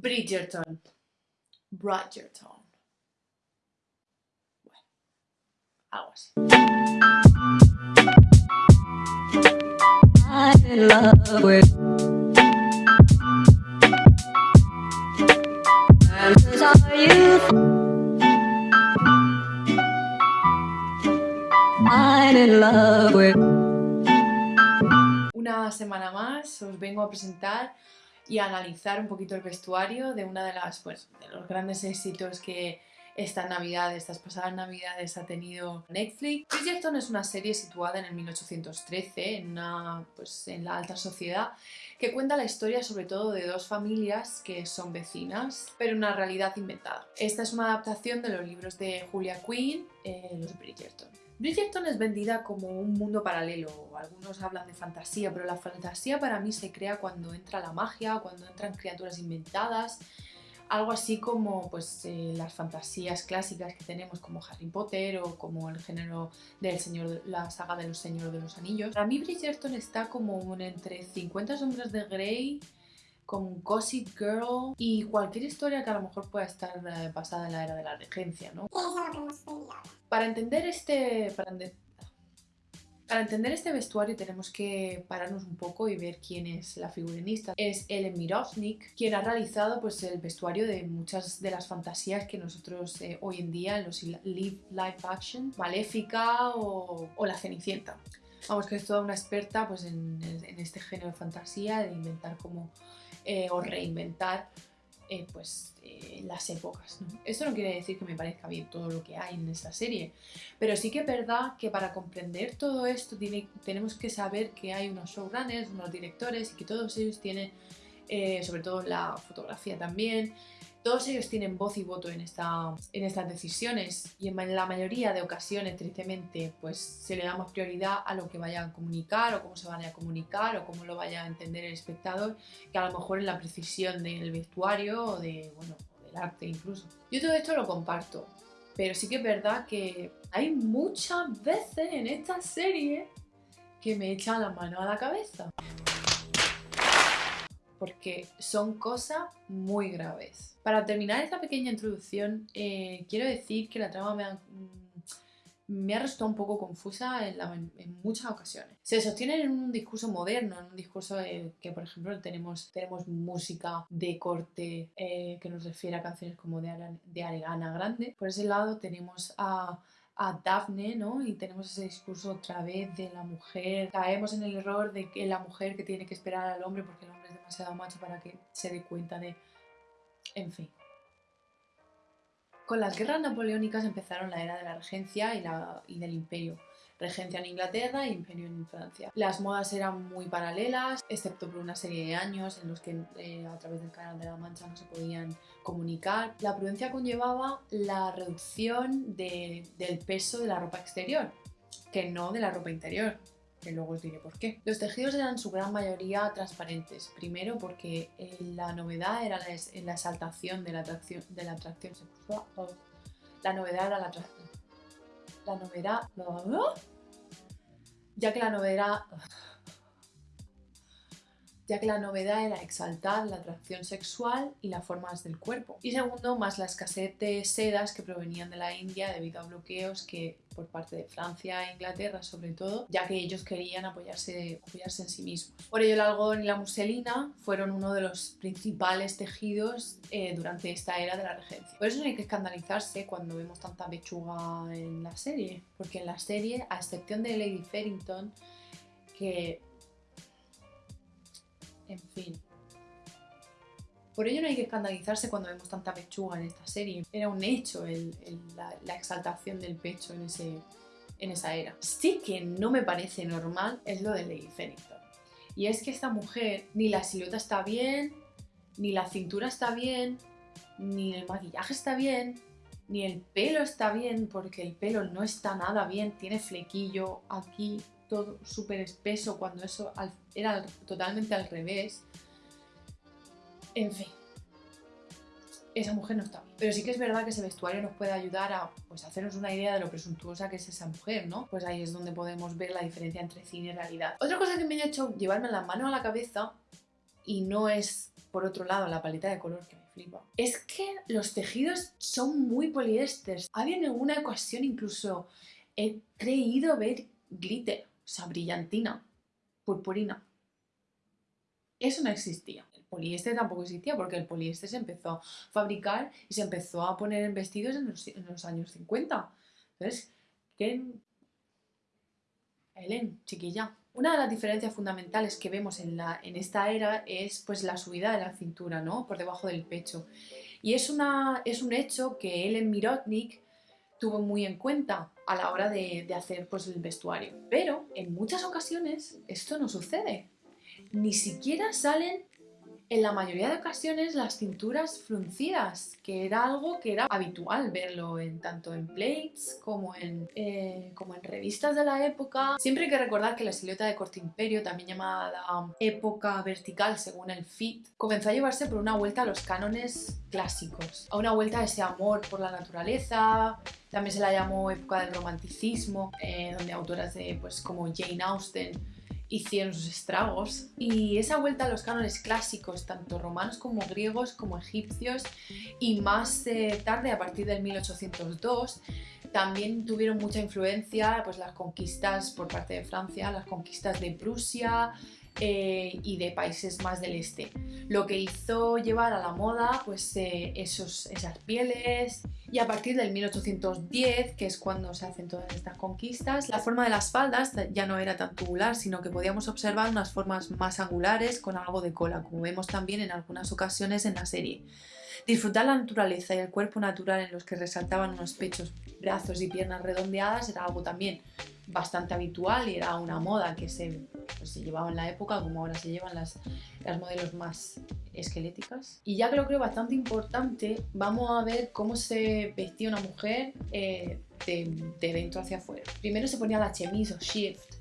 Bridgerton. Bridgerton. Bueno, algo así. I'm in love with. Chances are you. I'm in love with. Una semana más os vengo a presentar y analizar un poquito el vestuario de una de las pues, de los grandes éxitos que esta Navidad, estas pasadas Navidades ha tenido Netflix. Bridgerton es una serie situada en el 1813, en, una, pues, en la alta sociedad, que cuenta la historia sobre todo de dos familias que son vecinas, pero una realidad inventada. Esta es una adaptación de los libros de Julia Quinn, eh, los Bridgerton. Bridgerton es vendida como un mundo paralelo, algunos hablan de fantasía, pero la fantasía para mí se crea cuando entra la magia, cuando entran criaturas inventadas, algo así como pues, eh, las fantasías clásicas que tenemos como Harry Potter o como el género del señor, la saga de los Señores de los Anillos. Para mí Bridgerton está como entre 50 sombras de Grey con Gossip Girl y cualquier historia que a lo mejor pueda estar eh, basada en la era de la regencia, ¿no? Para entender este... Para, ente- para entender este vestuario tenemos que pararnos un poco y ver quién es la figurinista. Es Ellen Mirovnik, quien ha realizado pues, el vestuario de muchas de las fantasías que nosotros eh, hoy en día en los li- live action, Maléfica o, o La Cenicienta. Vamos, que es toda una experta pues, en, en este género de fantasía, de inventar como eh, o reinventar eh, pues, eh, las épocas. ¿no? Esto no quiere decir que me parezca bien todo lo que hay en esta serie, pero sí que es verdad que para comprender todo esto tiene- tenemos que saber que hay unos showrunners, unos directores y que todos ellos tienen, sobre todo la fotografía también, todos ellos tienen voz y voto en, esta, en estas decisiones y en la mayoría de ocasiones, tristemente, pues se le da más prioridad a lo que vayan a comunicar o cómo se vaya a comunicar o cómo lo vaya a entender el espectador que a lo mejor en la precisión del vestuario o de, bueno, del arte incluso. Yo todo esto lo comparto, pero sí que es verdad que hay muchas veces en esta serie que me echan la mano a la cabeza. Porque son cosas muy graves. Para terminar esta pequeña introducción, eh, quiero decir que la trama me ha, mm, me ha resultado un poco confusa en, muchas ocasiones. Se sostiene en un discurso moderno, en un discurso eh, que, por ejemplo, tenemos, tenemos música de corte eh, que nos refiere a canciones como de, de Grande. Por ese lado tenemos a, a Daphne, ¿no? Y tenemos ese discurso otra vez de la mujer. Caemos en el error de que la mujer que tiene que esperar al hombre porque el hombre demasiado macho para que se dé cuenta de... En fin. Con las guerras napoleónicas empezaron la era de la regencia y, la, y del imperio. Regencia en Inglaterra e imperio en Francia. Las modas eran muy paralelas, excepto por una serie de años en los que eh, a través del Canal de la Mancha no se podían comunicar. La prudencia conllevaba la reducción de- del peso de la ropa exterior, que no de la ropa interior, que luego os diré por qué. Los tejidos eran su gran mayoría transparentes, primero porque eh, la novedad era la, es- exaltación de la atracción, de la atracción sexual. La novedad era la atracción. La novedad... Ya que la novedad... ya que la novedad era exaltar la atracción sexual y las formas del cuerpo. Y segundo, más la escasez de sedas que provenían de la India debido a bloqueos que por parte de Francia e Inglaterra sobre todo, ya que ellos querían apoyarse, apoyarse en sí mismos. Por ello el algodón y la muselina fueron uno de los principales tejidos eh, durante esta era de la regencia. Por eso no hay que escandalizarse cuando vemos tanta pechuga en la serie, porque en la serie, a excepción de Lady Farrington, que en fin. Por ello no hay que escandalizarse cuando vemos tanta pechuga en esta serie. Era un hecho la, exaltación del pecho en, ese, en esa era. Sí que no me parece normal es lo de Lady Farrington. Y es que esta mujer, ni la silueta está bien, ni la cintura está bien, ni el maquillaje está bien, ni el pelo está bien, porque el pelo no está nada bien, tiene flequillo aquí, todo súper espeso, cuando eso era al- totalmente al revés. En fin, esa mujer no está bien. Pero sí que es verdad que ese vestuario nos puede ayudar a pues, hacernos una idea de lo presuntuosa que es esa mujer, ¿no? Pues ahí es donde podemos ver la diferencia entre cine y realidad. Otra cosa que me ha hecho llevarme la mano a la cabeza, y no es, por otro lado, la paleta de color que me flipa. Es que los tejidos son muy poliésteres. Había en alguna ocasión incluso he creído ver glitter, o sea, brillantina, purpurina. Eso no existía. El poliéster tampoco existía porque el poliéster se empezó a fabricar y se empezó a poner en vestidos en los, años 50. Entonces, ¿qué? Helen, chiquilla. Una de las diferencias fundamentales que vemos en, la, en esta era es pues, la subida de la cintura, ¿no? Por debajo del pecho. Y es, una, es un hecho que Ellen Mirotnik tuvo muy en cuenta a la hora de, hacer pues, el vestuario. Pero en muchas ocasiones esto no sucede. Ni siquiera salen en la mayoría de ocasiones las cinturas fruncidas, que era algo que era habitual verlo en, tanto en plates como en, eh, como en revistas de la época. Siempre hay que recordar que la silueta de corte imperio, también llamada época vertical según el fit, comenzó a llevarse por una vuelta a los cánones clásicos, a una vuelta a ese amor por la naturaleza, también se la llamó época del romanticismo, eh, donde autoras de, pues, como Jane Austen hicieron sus estragos. Y esa vuelta a los cánones clásicos, tanto romanos como griegos, como egipcios, y más eh, tarde, a partir del 1802, también tuvieron mucha influencia pues, las conquistas por parte de Francia, las conquistas de Prusia, eh, y de países más del este. Lo que hizo llevar a la moda pues, eh, esos, esas pieles y a partir del 1810, que es cuando se hacen todas estas conquistas, la forma de las faldas ya no era tan tubular, sino que podíamos observar unas formas más angulares con algo de cola, como vemos también en algunas ocasiones en la serie. Disfrutar la naturaleza y el cuerpo natural en los que resaltaban unos pechos, brazos y piernas redondeadas era algo también bastante habitual y era una moda que se, pues, se llevaba en la época como ahora se llevan las, las modelos más esqueléticas. Y ya que lo creo bastante importante, vamos a ver cómo se vestía una mujer eh, de, de, dentro hacia afuera. Primero se ponía la chemise o shift,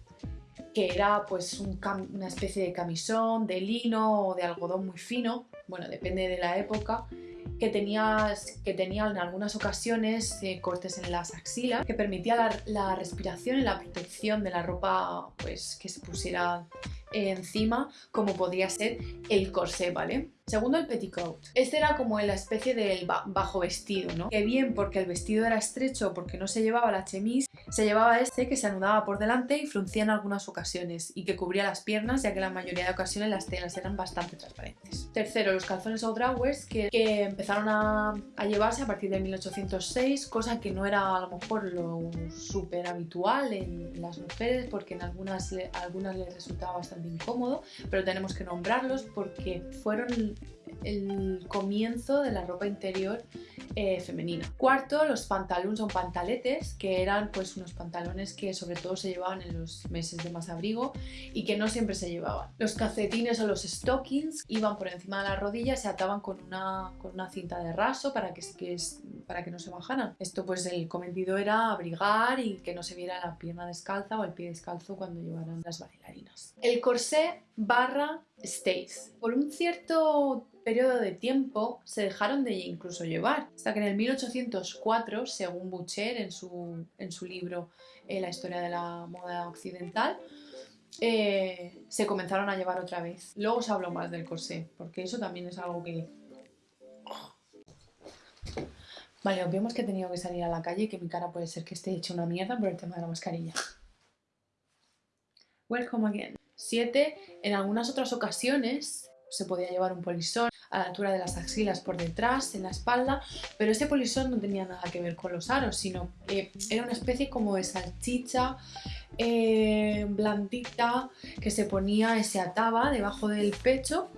que era pues un una especie de camisón de lino o de algodón muy fino, bueno, depende de la época, que, tenías, que tenía en algunas ocasiones eh, cortes en las axilas, que permitía la, la, respiración y la protección de la ropa pues, que se pusiera encima, como podría ser el corsé, ¿vale? Segundo, el petticoat. Este era como la especie del bajo vestido, ¿no? Que bien porque el vestido era estrecho, porque no se llevaba la chemise, se llevaba este que se anudaba por delante y fruncía en algunas ocasiones y que cubría las piernas, ya que la mayoría de ocasiones las telas eran bastante transparentes. Tercero, los calzones outrawers que, que empezaron a, a, llevarse a partir de 1806, cosa que no era a lo mejor lo súper habitual en las mujeres, porque en algunas, algunas les resultaba bastante incómodo, pero tenemos que nombrarlos porque fueron el comienzo de la ropa interior eh, femenina. Cuarto, los pantalones o pantaletes, que eran pues unos pantalones que sobre todo se llevaban en los meses de más abrigo y que no siempre se llevaban. Los calcetines o los stockings iban por encima de la rodilla y se ataban con una, con una cinta de raso para que, que, para que no se bajaran. Esto pues el cometido era abrigar y que no se viera la pierna descalza o el pie descalzo cuando llevaran las bailarinas. El corsé barra stays. Por un cierto periodo de tiempo se dejaron de incluso llevar, hasta que en el 1804, según Boucher en su, en su libro eh, La historia de la moda occidental, eh, se comenzaron a llevar otra vez. Luego os hablo más del corsé, porque eso también es algo que... Vale, vemos que he tenido que salir a la calle y que mi cara puede ser que esté hecha una mierda por el tema de la mascarilla. Welcome again. 7. En algunas otras ocasiones se podía llevar un polisón a la altura de las axilas por detrás, en la espalda, pero ese polisón no tenía nada que ver con los aros, sino que era una especie como de salchicha eh, blandita que se ponía, se ataba debajo del pecho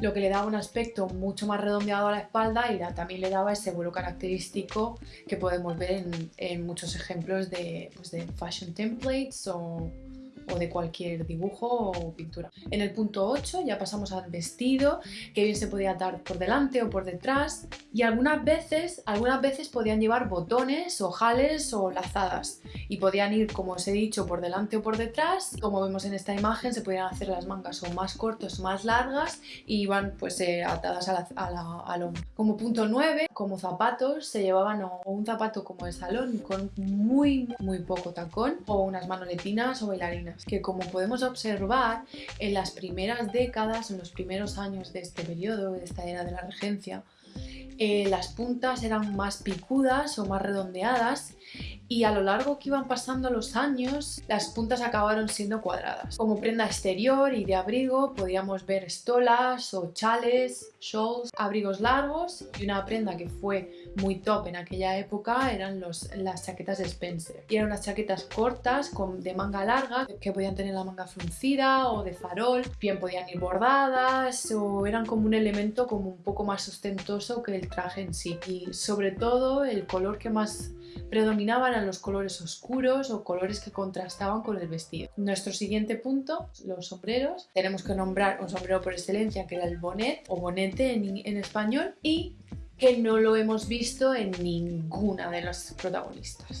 lo que le daba un aspecto mucho más redondeado a la espalda y también le daba ese vuelo característico que podemos ver en, en muchos ejemplos de, pues de fashion templates o o de cualquier dibujo o pintura. En el punto 8 ya pasamos al vestido, que bien se podía atar por delante o por detrás y algunas veces, algunas veces podían llevar botones, ojales o lazadas y podían ir, como os he dicho, por delante o por detrás. Como vemos en esta imagen, se podían hacer las mangas o más cortas o más largas y iban pues eh, atadas a la, a la, al hombro. Como punto 9, como zapatos, se llevaban o un zapato como de salón con muy muy poco tacón o unas manoletinas o bailarinas que como podemos observar en las primeras décadas, en los primeros años de este periodo, de esta era de la regencia, eh, las puntas eran más picudas o más redondeadas y a lo largo que iban pasando los años las puntas acabaron siendo cuadradas. Como prenda exterior y de abrigo podíamos ver estolas o chales, shawls, abrigos largos y una prenda que fue muy top en aquella época eran los, las chaquetas de Spencer. Y eran unas chaquetas cortas con, de manga larga que podían tener la manga fruncida o de farol, bien podían ir bordadas o eran como un elemento como un poco más ostentoso que el traje en sí. Y sobre todo el color que más predominaban eran los colores oscuros o colores que contrastaban con el vestido. Nuestro siguiente punto, los sombreros. Tenemos que nombrar un sombrero por excelencia que era el bonnet o en, en español y que no lo hemos visto en ninguna de los protagonistas.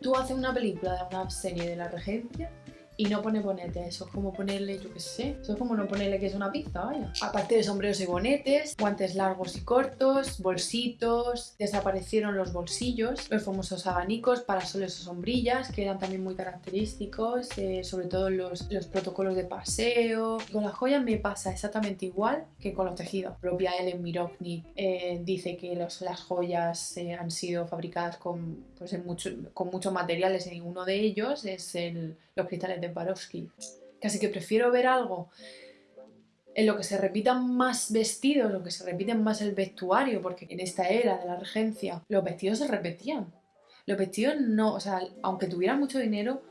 Tú haces una película de una serie de la regencia y no pone bonete. Eso es como ponerle, yo qué sé, eso es como no ponerle que es una pizza, vaya. Aparte de sombreros y bonetes, guantes largos y cortos, bolsitos, desaparecieron los bolsillos, los famosos abanicos, parasoles o sombrillas, que eran también muy característicos, eh, sobre todo los, los protocolos de paseo. Con las joyas me pasa exactamente igual que con los tejidos. Propia Ellen Mirovnik eh, dice que los, las joyas eh, han sido fabricadas con, pues, en mucho, con muchos materiales y uno de ellos es el, los cristales de Swarovski. Casi que prefiero ver algo en lo que se repitan más vestidos, lo que se repiten más el vestuario, porque en esta era de la regencia los vestidos se repetían. Los vestidos no, o sea, aunque tuvieran mucho dinero,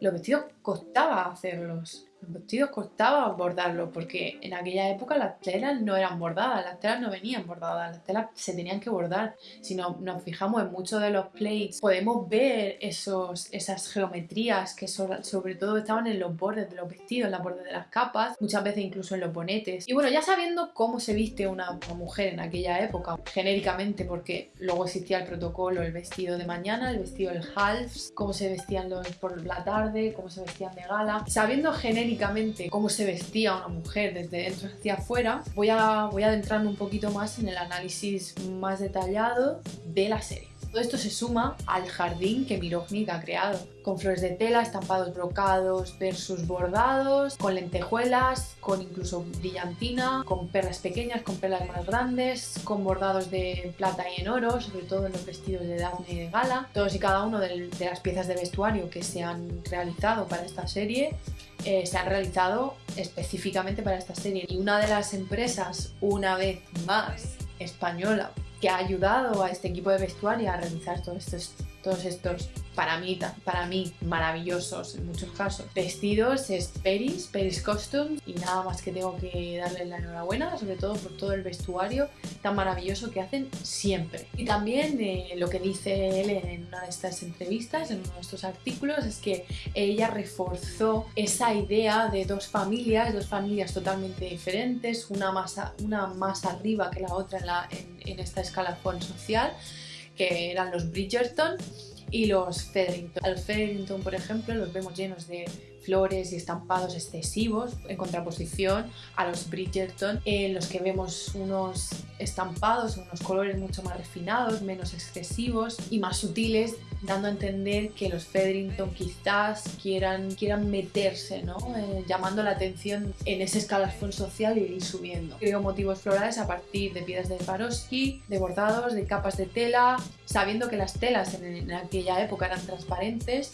los vestidos costaba hacerlos. Los vestidos costaba bordarlos porque en aquella época las telas no eran bordadas, las telas no venían bordadas, las telas se tenían que bordar. Si no, nos fijamos en muchos de los plates, podemos ver esos, esas geometrías que sobre, todo estaban en los bordes de los vestidos, en los bordes de las capas, muchas veces incluso en los bonetes. Y bueno, ya sabiendo cómo se viste una, mujer en aquella época, genéricamente, porque luego existía el protocolo, el vestido de mañana, el vestido del halves, cómo se vestían los por la tarde, cómo se vestían de gala, sabiendo genéricamente cómo se vestía una mujer desde dentro hacia afuera, voy a, voy a adentrarme un poquito más en el análisis más detallado de la serie. Todo esto se suma al jardín que Mirovnik ha creado, con flores de tela, estampados brocados versus bordados, con lentejuelas, con incluso brillantina, con perlas pequeñas, con perlas más grandes, con bordados de plata y en oro, sobre todo en los vestidos de Daphne y de Gala. Todos y cada uno de las piezas de vestuario que se han realizado para esta serie eh, se han realizado específicamente para esta serie. Y una de las empresas, una vez más, española, que ha ayudado a este equipo de vestuario a realizar todos estos, todos estos para mí, para mí maravillosos en muchos casos. Vestidos es Peris, Peris Costumes y nada más que tengo que darle la enhorabuena, sobre todo por todo el vestuario tan maravilloso que hacen siempre. Y también eh, lo que dice él en una de estas entrevistas, en uno de estos artículos, es que ella reforzó esa idea de dos familias, dos familias totalmente diferentes, una más, una más arriba que la otra en, la, en, en esta escalafón social, que eran los Bridgerton y los Featherington. Al Featherington, por ejemplo, los vemos llenos de flores y estampados excesivos en contraposición a los Bridgerton en los que vemos unos estampados, unos colores mucho más refinados, menos excesivos y más sutiles dando a entender que los Featherington quizás quieran, quieran meterse, ¿no? Eh, llamando la atención en ese escalafón social y ir subiendo. Creo motivos florales a partir de piedras de Swarovski, de bordados, de capas de tela, sabiendo que las telas en aquella época eran transparentes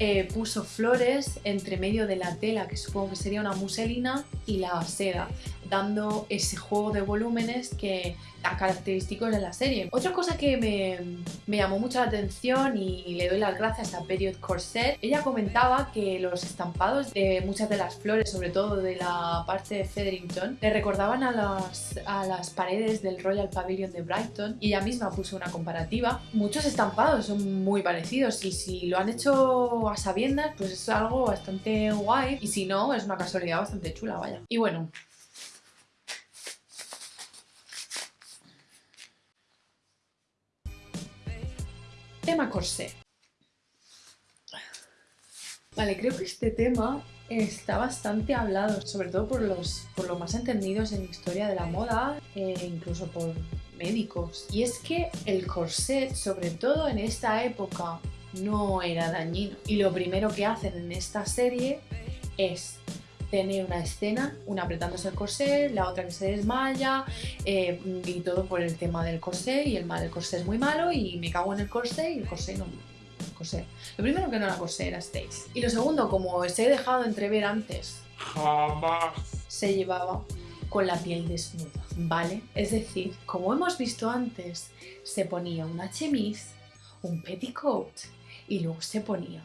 eh, puso flores entre medio de la tela, que supongo que sería una muselina, y la seda, dando ese juego de volúmenes que tan característicos de la serie. Otra cosa que me, llamó mucho la atención y le doy las gracias a Period Corset, ella comentaba que los estampados de muchas de las flores, sobre todo de la parte de Featherington, le recordaban a las, a las paredes del Royal Pavilion de Brighton y ella misma puso una comparativa. Muchos estampados son muy parecidos y si lo han hecho a sabiendas, pues es algo bastante guay y si no, es una casualidad bastante chula, vaya. Y bueno, tema corsé. Vale, creo que este tema está bastante hablado, sobre todo por los, por los más entendidos en historia de la moda e incluso por médicos. Y es que el corset, sobre todo en esta época, no era dañino. Y lo primero que hacen en esta serie es tener una escena, una apretándose el corsé, la otra que se desmaya eh, y todo por el tema del corsé y el mal, el corsé es muy malo y me cago en el corsé y el corsé no el corsé. Lo primero que no era corsé era Stace. Y lo segundo, como os he dejado entrever antes, Jamás. se llevaba con la piel desnuda, ¿vale? Es decir, como hemos visto antes, se ponía una chemise, un petticoat y luego se ponía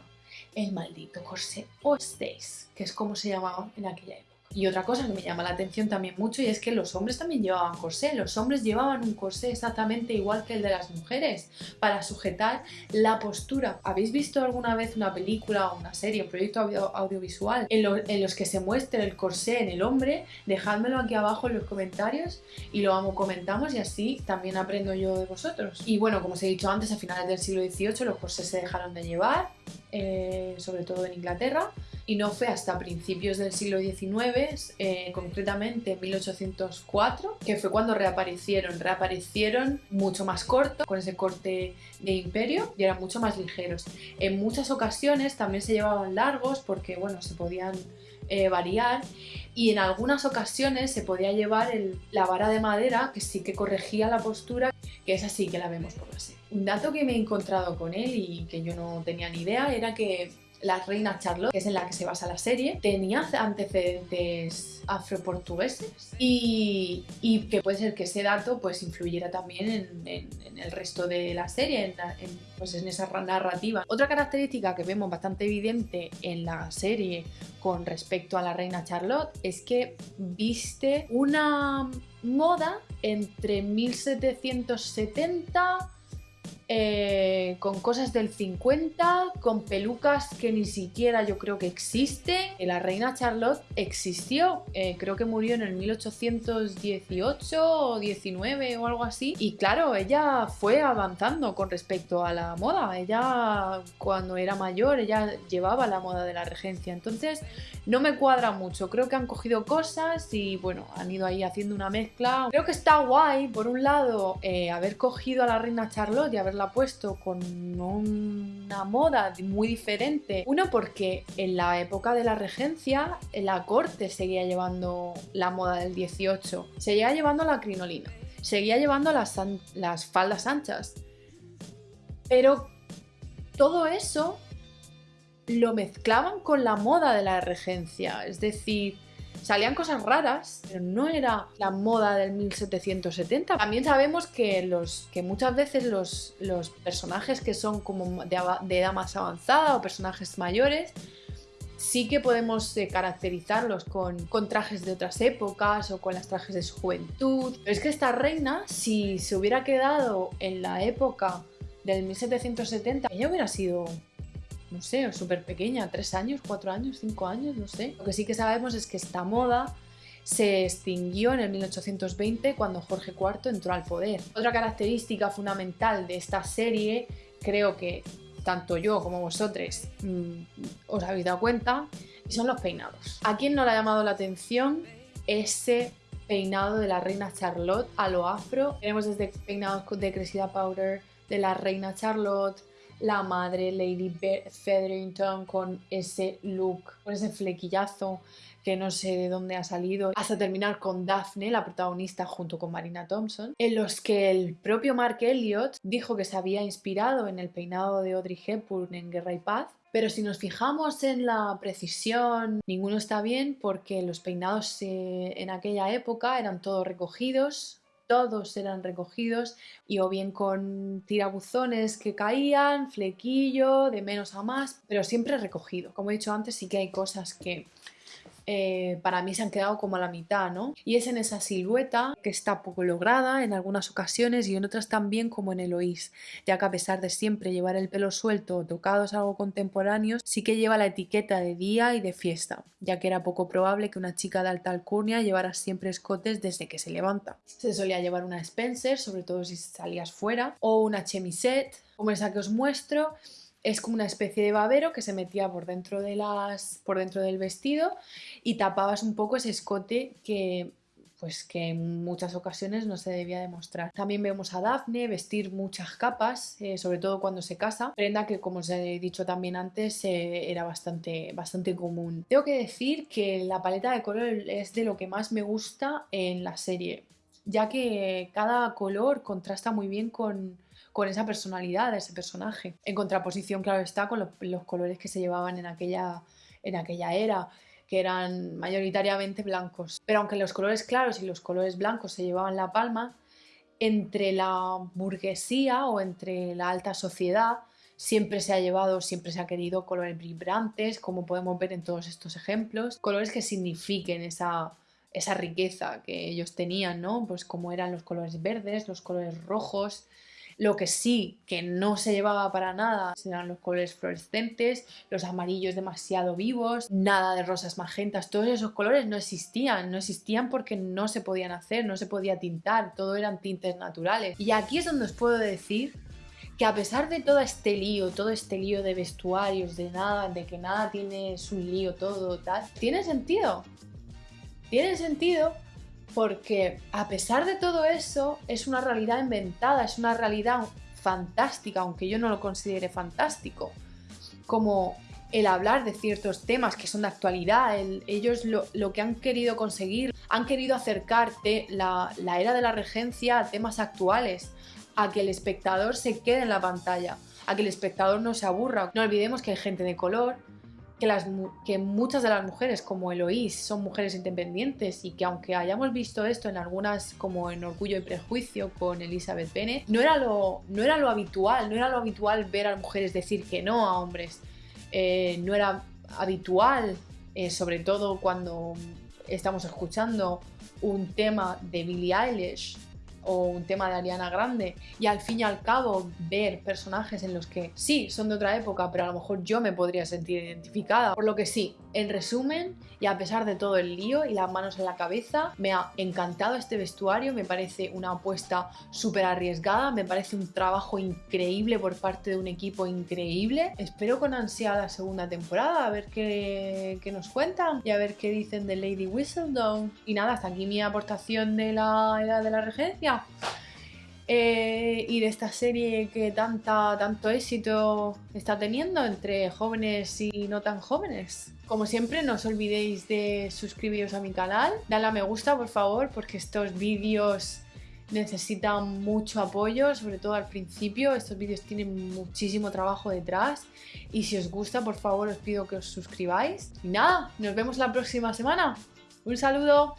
el maldito corsé o stays, que es como se llamaba en aquella época. Y otra cosa que me llama la atención también mucho y es que los hombres también llevaban corsé. Los hombres llevaban un corsé exactamente igual que el de las mujeres para sujetar la postura. ¿Habéis visto alguna vez una película o una serie, un proyecto audio- audiovisual en, lo- en los que se muestre el corsé en el hombre? Dejádmelo aquí abajo en los comentarios y lo comentamos y así también aprendo yo de vosotros. Y bueno, como os he dicho antes, a finales del siglo XVIII los corsés se dejaron de llevar, eh, sobre todo en Inglaterra, y no fue hasta principios del siglo XIX, eh, concretamente en 1804, que fue cuando reaparecieron. Reaparecieron mucho más cortos, con ese corte de imperio, y eran mucho más ligeros. En muchas ocasiones también se llevaban largos porque, bueno, se podían eh, variar y en algunas ocasiones se podía llevar la vara de madera que sí que corregía la postura, que es así que la vemos por la. Un dato que me he encontrado con él y que yo no tenía ni idea era que la reina Charlotte, que es en la que se basa la serie, tenía antecedentes afroportugueses y, y que puede ser que ese dato pues influyera también en, el resto de la serie, en, en, pues en esa ra- narrativa. Otra característica que vemos bastante evidente en la serie con respecto a la reina Charlotte es que viste una moda entre 1770 eh, con cosas del 50, con pelucas que ni siquiera yo creo que existen. La reina Charlotte existió, eh, creo que murió en el 1818 o 19 o algo así. Y claro, ella fue avanzando con respecto a la moda. Ella cuando era mayor, ella llevaba la moda de la regencia. Entonces no me cuadra mucho. Creo que han cogido cosas y bueno, han ido ahí haciendo una mezcla. Creo que está guay, por un lado, eh, haber cogido a la reina Charlotte y haberla puesto con una moda muy diferente. Uno, porque en la época de la regencia, la corte seguía llevando la moda del 18. Seguía llevando la crinolina. Seguía llevando las, las faldas anchas. Pero todo eso lo mezclaban con la moda de la regencia. Es decir, salían cosas raras, pero no era la moda del 1770. También sabemos que, los, que muchas veces los, los personajes que son como de, edad más avanzada o personajes mayores, sí que podemos eh, caracterizarlos con, con trajes de otras épocas o con las trajes de su juventud. Pero es que esta reina, si se hubiera quedado en la época del 1770, ella hubiera sido no sé, súper pequeña, tres años, cuatro años, cinco años, no sé. Lo que sí que sabemos es que esta moda se extinguió en el 1820 cuando Jorge IV entró al poder. Otra característica fundamental de esta serie, creo que tanto yo como vosotros mm, os habéis dado cuenta, son los peinados. ¿A quién no le ha llamado la atención ese peinado de la reina Charlotte a lo afro? Tenemos desde peinados de Cressida Powder, de la reina Charlotte, la madre Lady Featherington con ese look, con ese flequillazo que no sé de dónde ha salido, hasta terminar con Daphne, la protagonista, junto con Marina Thompson, en los que el propio Mark Elliott dijo que se había inspirado en el peinado de Audrey Hepburn en Guerra y Paz. Pero si nos fijamos en la precisión, ninguno está bien porque los peinados en aquella época eran todos recogidos, todos eran recogidos y o bien con tirabuzones que caían, flequillo, de menos a más, pero siempre recogido. Como he dicho antes, sí que hay cosas que eh, para mí se han quedado como a la mitad, ¿no? Y es en esa silueta que está poco lograda en algunas ocasiones y en otras también como en Eloís, ya que a pesar de siempre llevar el pelo suelto o tocados algo contemporáneos, sí que lleva la etiqueta de día y de fiesta, ya que era poco probable que una chica de alta alcurnia llevara siempre escotes desde que se levanta. Se solía llevar una Spencer, sobre todo si salías fuera, o una chemisette, como esa que os muestro, es como una especie de babero que se metía por dentro, de las, por dentro del vestido y tapabas un poco ese escote que pues que en muchas ocasiones no se debía demostrar. También vemos a Daphne vestir muchas capas, eh, sobre todo cuando se casa, prenda que como os he dicho también antes eh, era bastante, bastante común. Tengo que decir que la paleta de color es de lo que más me gusta en la serie, ya que cada color contrasta muy bien con, con esa personalidad de ese personaje. En contraposición, claro está, con los, colores que se llevaban en aquella, en aquella era que eran mayoritariamente blancos. Pero aunque los colores claros y los colores blancos se llevaban la palma, entre la burguesía o entre la alta sociedad siempre se ha llevado, siempre se ha querido colores vibrantes, como podemos ver en todos estos ejemplos, colores que signifiquen esa, esa riqueza que ellos tenían, ¿no? Pues como eran los colores verdes, los colores rojos, lo que sí que no se llevaba para nada eran los colores fluorescentes, los amarillos demasiado vivos, nada de rosas magentas, todos esos colores no existían, no existían porque no se podían hacer, no se podía tintar, todo eran tintes naturales. Y aquí es donde os puedo decir que a pesar de todo este lío, todo este lío de vestuarios, de nada, de que nada tiene su lío, todo tal, tiene sentido. Tiene sentido porque a pesar de todo eso es una realidad inventada, es una realidad fantástica, aunque yo no lo considere fantástico, como el hablar de ciertos temas que son de actualidad, ellos lo, que han querido conseguir, han querido acercarte la, la era de la regencia a temas actuales, a que el espectador se quede en la pantalla, a que el espectador no se aburra. No olvidemos que hay gente de color, que, muchas de las mujeres como Eloís son mujeres independientes y que aunque hayamos visto esto en algunas como en Orgullo y Prejuicio con Elizabeth Bennet, no era lo, no era lo habitual, no era lo habitual ver a mujeres decir que no a hombres, eh, no era habitual, eh, sobre todo cuando estamos escuchando un tema de Billie Eilish o un tema de Ariana Grande y al fin y al cabo ver personajes en los que sí son de otra época pero a lo mejor yo me podría sentir identificada. Por lo que sí en resumen y a pesar de todo el lío y las manos en la cabeza me ha encantado este vestuario me parece una apuesta súper arriesgada me parece un trabajo increíble por parte de un equipo increíble. Espero con ansia la segunda temporada a ver qué, nos cuentan y a ver qué dicen de Lady Whistledown. Y nada hasta aquí mi aportación de la edad de la regencia eh, y de esta serie que tanta, tanto éxito está teniendo entre jóvenes y no tan jóvenes. Como siempre, no os olvidéis de suscribiros a mi canal, dale a me gusta por favor, porque estos vídeos necesitan mucho apoyo, sobre todo al principio. Estos vídeos tienen muchísimo trabajo detrás y si os gusta, por favor, os pido que os suscribáis. Y nada, nos vemos la próxima semana. Un saludo.